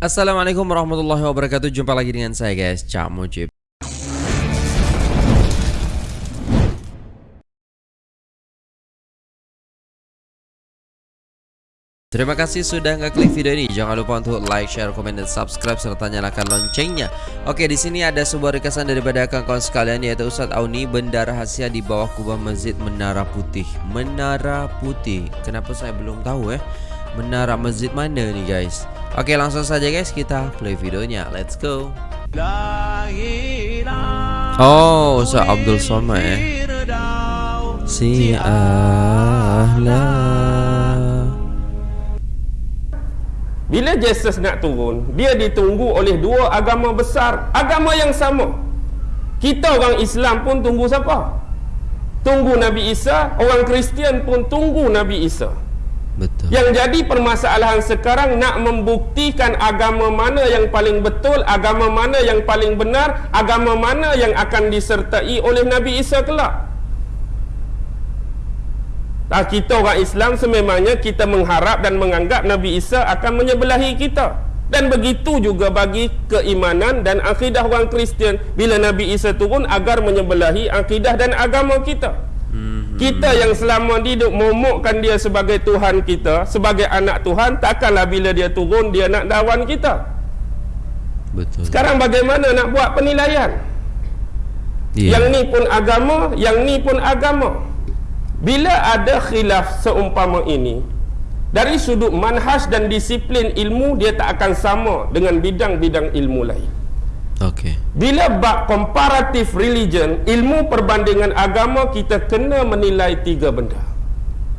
Assalamualaikum warahmatullahi wabarakatuh Jumpa lagi dengan saya guys Cak Mujib Terima kasih sudah ngeklik video ini. Jangan lupa untuk like, share, komen, dan subscribe serta nyalakan loncengnya. Oke, di sini ada sebuah requestan daripada kawan-kawan sekalian yaitu Ustadz Auni benda rahasia di bawah kubah masjid Menara Putih. Menara Putih. Kenapa saya belum tahu eh? Menara masjid mana nih guys? Oke, langsung saja guys kita play videonya. Let's go. Oh, Ustaz Abdul Somad eh. Si ahla. Bila Jesus nak turun, dia ditunggu oleh dua agama besar, agama yang sama. Kita orang Islam pun tunggu siapa? Tunggu Nabi Isa, orang Kristian pun tunggu Nabi Isa. Yang jadi permasalahan sekarang nak membuktikan agama mana yang paling betul, agama mana yang paling benar, agama mana yang akan disertai oleh Nabi Isa kelak. Ah, kita orang Islam sememangnya kita mengharap dan menganggap Nabi Isa akan menyebelahi kita. Dan begitu juga bagi keimanan dan akidah orang Kristian bila Nabi Isa turun agar menyebelahi akidah dan agama kita. Kita yang selama hidup momokkan dia sebagai Tuhan kita, sebagai anak Tuhan, takkanlah bila dia turun dia nak dawan kita. Betul. Sekarang bagaimana nak buat penilaian? Yeah. Yang ni pun agama, yang ni pun agama. Bila ada khilaf seumpama ini Dari sudut manhaj dan disiplin ilmu Dia tak akan sama dengan bidang-bidang ilmu lain okay. Bila bab comparative religion Ilmu perbandingan agama Kita kena menilai tiga benda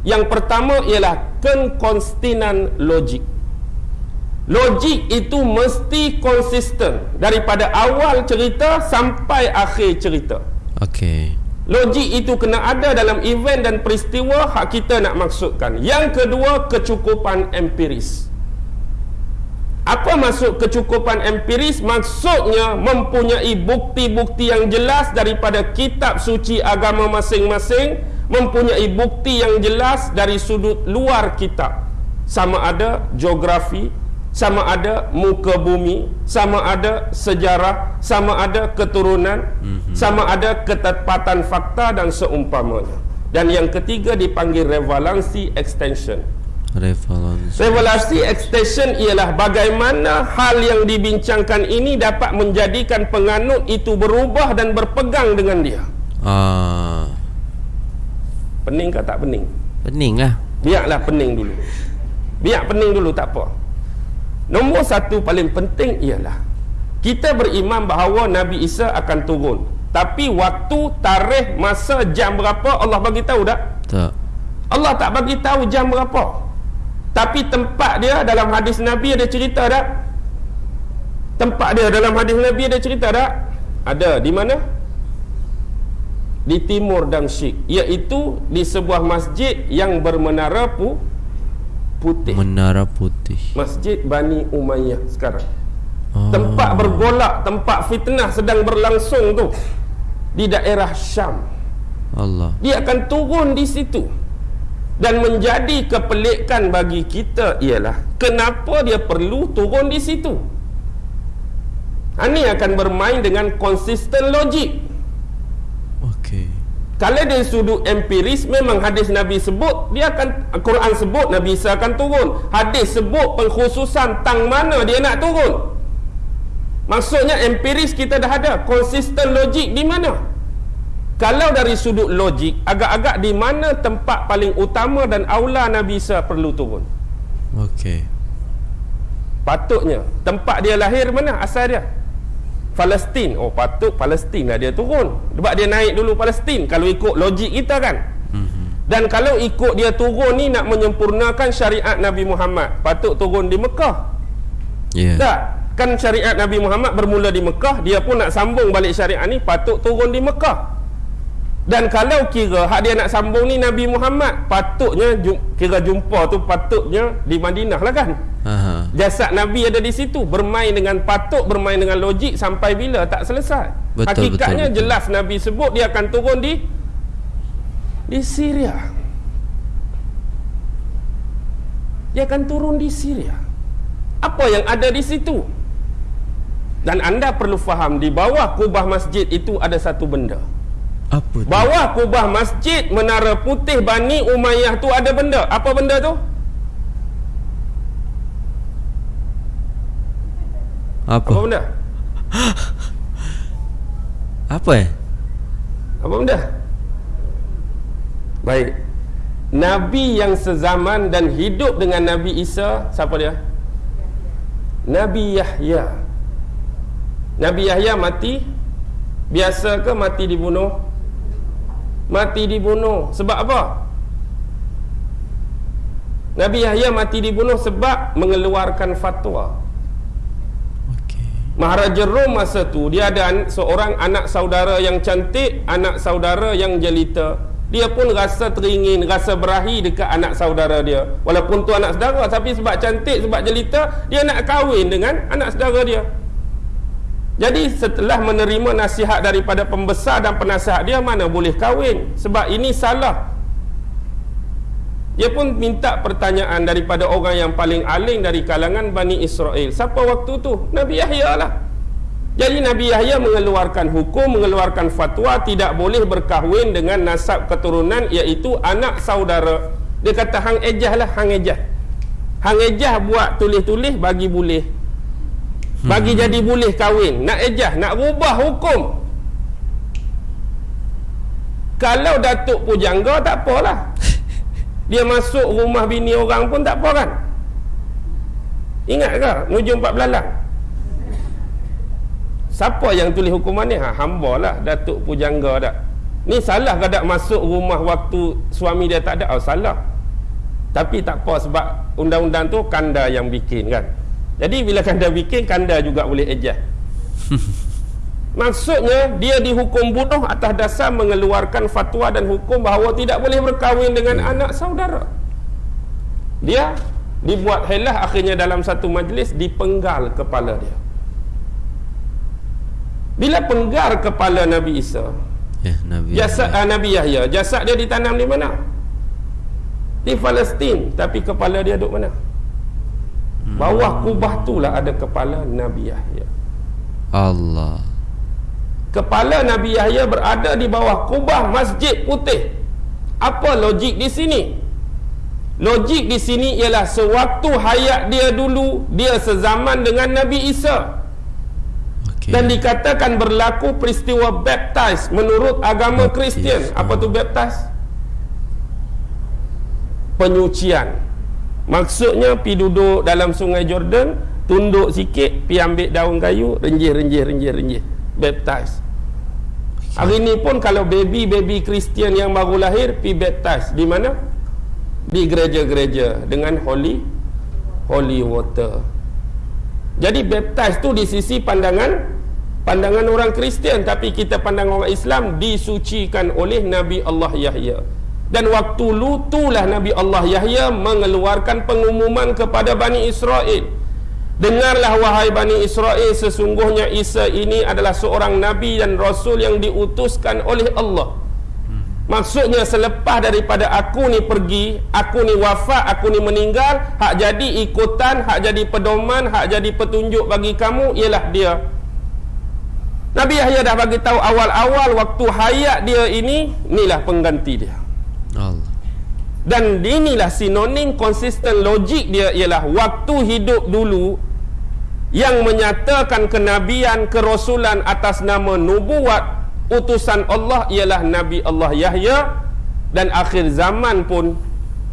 Yang pertama ialah Kekonstinan logik Logik itu mesti konsisten Daripada awal cerita sampai akhir cerita Okey Logik itu kena ada dalam event dan peristiwa hak kita nak maksudkan. Yang kedua, kecukupan empiris. Apa maksud kecukupan empiris? Maksudnya mempunyai bukti-bukti yang jelas daripada kitab suci agama masing-masing, mempunyai bukti yang jelas dari sudut luar kitab. Sama ada geografi, sama ada muka bumi sama ada sejarah sama ada keturunan mm-hmm. sama ada ketepatan fakta dan seumpamanya dan yang ketiga dipanggil revalansi extension revalansi revalansi extension ialah bagaimana hal yang dibincangkan ini dapat menjadikan penganut itu berubah dan berpegang dengan dia ah pening ke tak pening pening lah biarlah pening dulu biar pening dulu tak apa Nombor satu paling penting ialah kita beriman bahawa Nabi Isa akan turun. Tapi waktu, tarikh, masa, jam berapa Allah bagi tahu tak? Tak. Allah tak bagi tahu jam berapa. Tapi tempat dia dalam hadis Nabi ada cerita tak? Tempat dia dalam hadis Nabi ada cerita tak? Ada. Di mana? Di timur Damsyik. Iaitu di sebuah masjid yang bermenara pu putih. Menara putih. Masjid Bani Umayyah sekarang. Oh. Tempat bergolak, tempat fitnah sedang berlangsung tu di daerah Syam. Allah. Dia akan turun di situ. Dan menjadi kepelikan bagi kita ialah kenapa dia perlu turun di situ. Ini akan bermain dengan konsisten logik. Kalau dari sudut empiris memang hadis Nabi sebut dia akan Quran sebut Nabi Isa akan turun. Hadis sebut pengkhususan tang mana dia nak turun. Maksudnya empiris kita dah ada konsisten logik di mana? Kalau dari sudut logik agak-agak di mana tempat paling utama dan aula Nabi Isa perlu turun? Okey. Patutnya tempat dia lahir mana asal dia? Palestin oh patut Palestin lah dia turun sebab dia naik dulu Palestin kalau ikut logik kita kan mm-hmm. dan kalau ikut dia turun ni nak menyempurnakan syariat Nabi Muhammad patut turun di Mekah yeah. tak kan syariat Nabi Muhammad bermula di Mekah dia pun nak sambung balik syariat ni patut turun di Mekah dan kalau kira hak dia nak sambung ni Nabi Muhammad patutnya kira jumpa tu patutnya di Madinah lah kan Aha. jasad Nabi ada di situ bermain dengan patut bermain dengan logik sampai bila tak selesai betul, hakikatnya betul, betul. jelas Nabi sebut dia akan turun di di Syria dia akan turun di Syria Apa yang ada di situ? Dan anda perlu faham di bawah kubah masjid itu ada satu benda. Apa tu? Bawah kubah masjid Menara Putih Bani Umayyah tu ada benda. Apa benda tu? Apa? Apa benda? Apa eh? Apa benda? Baik. Nabi yang sezaman dan hidup dengan Nabi Isa, siapa dia? Nabi Yahya. Nabi Yahya mati biasa ke mati dibunuh? Mati dibunuh. Sebab apa? Nabi Yahya mati dibunuh sebab mengeluarkan fatwa. Okey. Maharaja Rom masa tu dia ada an- seorang anak saudara yang cantik, anak saudara yang jelita. Dia pun rasa teringin, rasa berahi dekat anak saudara dia. Walaupun tu anak saudara tapi sebab cantik, sebab jelita, dia nak kahwin dengan anak saudara dia. Jadi setelah menerima nasihat daripada pembesar dan penasihat dia mana boleh kahwin sebab ini salah. Dia pun minta pertanyaan daripada orang yang paling alim dari kalangan Bani Israel. Siapa waktu tu? Nabi Yahya lah. Jadi Nabi Yahya mengeluarkan hukum, mengeluarkan fatwa tidak boleh berkahwin dengan nasab keturunan iaitu anak saudara. Dia kata hang ejah lah, hang ejah. Hang ejah buat tulis-tulis bagi boleh. Bagi jadi boleh kahwin. Nak ejah, nak rubah hukum. Kalau Datuk Pujangga tak apalah. Dia masuk rumah bini orang pun tak apa kan? Ingat ke? Nuju empat belalang. Siapa yang tulis hukuman ni? Ha, hamba lah Datuk Pujangga dak. Ni salah ke tak masuk rumah waktu suami dia tak ada? Oh, salah. Tapi tak apa sebab undang-undang tu kanda yang bikin kan. Jadi bila kanda bikin, kanda juga boleh ejah. Maksudnya dia dihukum bunuh atas dasar mengeluarkan fatwa dan hukum bahawa tidak boleh berkahwin dengan anak saudara. Dia dibuat helah akhirnya dalam satu majlis dipenggal kepala dia. Bila penggal kepala Nabi Isa, Ya, Nabi. jasad ah, Nabi Yahya, jasad dia ditanam di mana? Di Palestin, tapi kepala dia duduk mana? Bawah kubah itulah ada kepala Nabi Yahya. Allah. Kepala Nabi Yahya berada di bawah kubah Masjid Putih. Apa logik di sini? Logik di sini ialah sewaktu hayat dia dulu, dia sezaman dengan Nabi Isa. Okey. Dan dikatakan berlaku peristiwa baptize menurut agama. Kristian. Apa tu baptize? Penyucian. Maksudnya pi duduk dalam sungai Jordan, tunduk sikit, pi ambil daun kayu, renjih renjih renjih renjih. Baptize. Hari ni pun kalau baby-baby Kristian yang baru lahir pi baptize di mana? Di gereja-gereja dengan holy holy water. Jadi baptize tu di sisi pandangan pandangan orang Kristian tapi kita pandang orang Islam disucikan oleh Nabi Allah Yahya. Dan waktu lutulah Nabi Allah Yahya mengeluarkan pengumuman kepada Bani Israel. Dengarlah wahai Bani Israel sesungguhnya Isa ini adalah seorang Nabi dan Rasul yang diutuskan oleh Allah. Maksudnya selepas daripada aku ni pergi, aku ni wafat, aku ni meninggal, hak jadi ikutan, hak jadi pedoman, hak jadi petunjuk bagi kamu ialah dia. Nabi Yahya dah bagi tahu awal-awal waktu hayat dia ini, inilah pengganti dia. Dan inilah sinonim konsisten logik dia ialah waktu hidup dulu yang menyatakan kenabian, kerasulan atas nama nubuat utusan Allah ialah Nabi Allah Yahya. Dan akhir zaman pun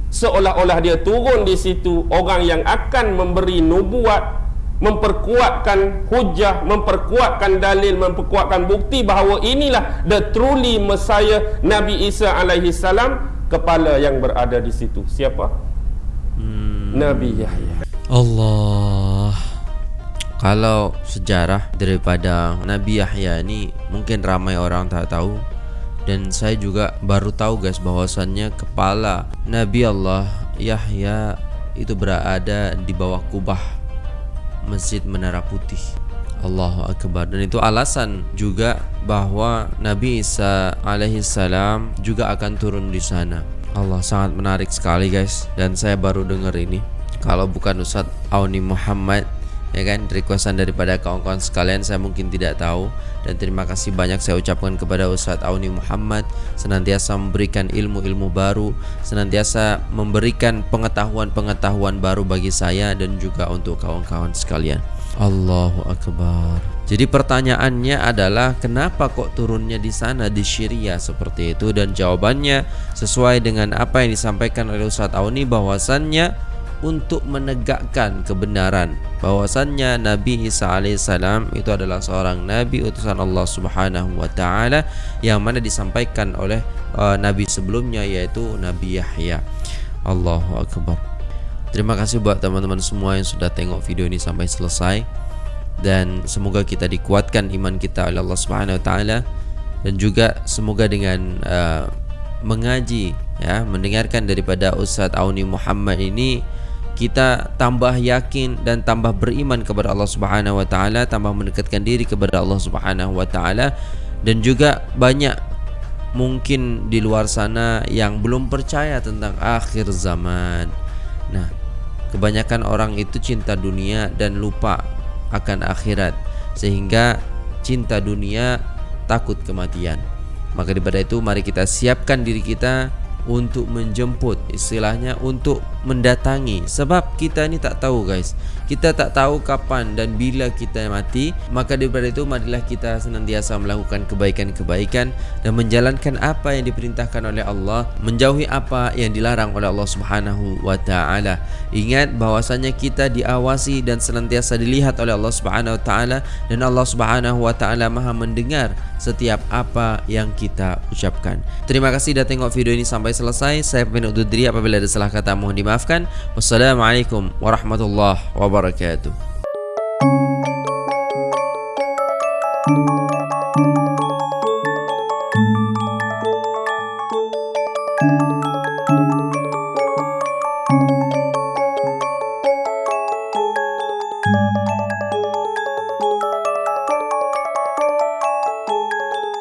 seolah-olah dia turun di situ orang yang akan memberi nubuat memperkuatkan hujah, memperkuatkan dalil, memperkuatkan bukti bahawa inilah the truly Messiah Nabi Isa alaihi salam kepala yang berada di situ. Siapa? Nabi Yahya. Allah. Kalau sejarah daripada Nabi Yahya ni mungkin ramai orang tak tahu dan saya juga baru tahu guys bahwasannya kepala Nabi Allah Yahya itu berada di bawah kubah Masjid Menara Putih. Allahu Akbar dan itu alasan juga bahwa Nabi Isa alaihi salam juga akan turun di sana. Allah sangat menarik sekali guys dan saya baru dengar ini. Kalau bukan Ustadz Auni Muhammad ya kan requestan daripada kawan-kawan sekalian saya mungkin tidak tahu dan terima kasih banyak saya ucapkan kepada Ustadz Auni Muhammad senantiasa memberikan ilmu-ilmu baru senantiasa memberikan pengetahuan-pengetahuan baru bagi saya dan juga untuk kawan-kawan sekalian Allahu Akbar jadi pertanyaannya adalah kenapa kok turunnya di sana di Syria seperti itu dan jawabannya sesuai dengan apa yang disampaikan oleh Ustadz Auni bahwasannya untuk menegakkan kebenaran bahwasannya Nabi Isa alaihissalam itu adalah seorang nabi utusan Allah Subhanahu wa taala yang mana disampaikan oleh uh, nabi sebelumnya yaitu Nabi Yahya. Allahu akbar. Terima kasih buat teman-teman semua yang sudah tengok video ini sampai selesai. Dan semoga kita dikuatkan iman kita oleh Allah Subhanahu wa taala. Dan juga semoga dengan uh, mengaji ya mendengarkan daripada Ustaz Auni Muhammad ini kita tambah yakin dan tambah beriman kepada Allah Subhanahu wa taala, tambah mendekatkan diri kepada Allah Subhanahu wa taala. Dan juga banyak mungkin di luar sana yang belum percaya tentang akhir zaman. Nah, kebanyakan orang itu cinta dunia dan lupa akan akhirat sehingga cinta dunia takut kematian. Maka daripada itu mari kita siapkan diri kita untuk menjemput istilahnya untuk mendatangi. Sebab kita ni tak tahu guys. Kita tak tahu kapan dan bila kita mati. Maka daripada itu marilah kita senantiasa melakukan kebaikan-kebaikan dan menjalankan apa yang diperintahkan oleh Allah menjauhi apa yang dilarang oleh Allah Subhanahu wa taala. Ingat bahwasanya kita diawasi dan senantiasa dilihat oleh Allah Subhanahu wa taala dan Allah Subhanahu wa taala Maha mendengar setiap apa yang kita ucapkan. Terima kasih dah tengok video ini sampai selesai. Saya pamit undur diri apabila ada salah kata mohon dimaafkan wassalamualaikum warahmatullahi wabarakatuh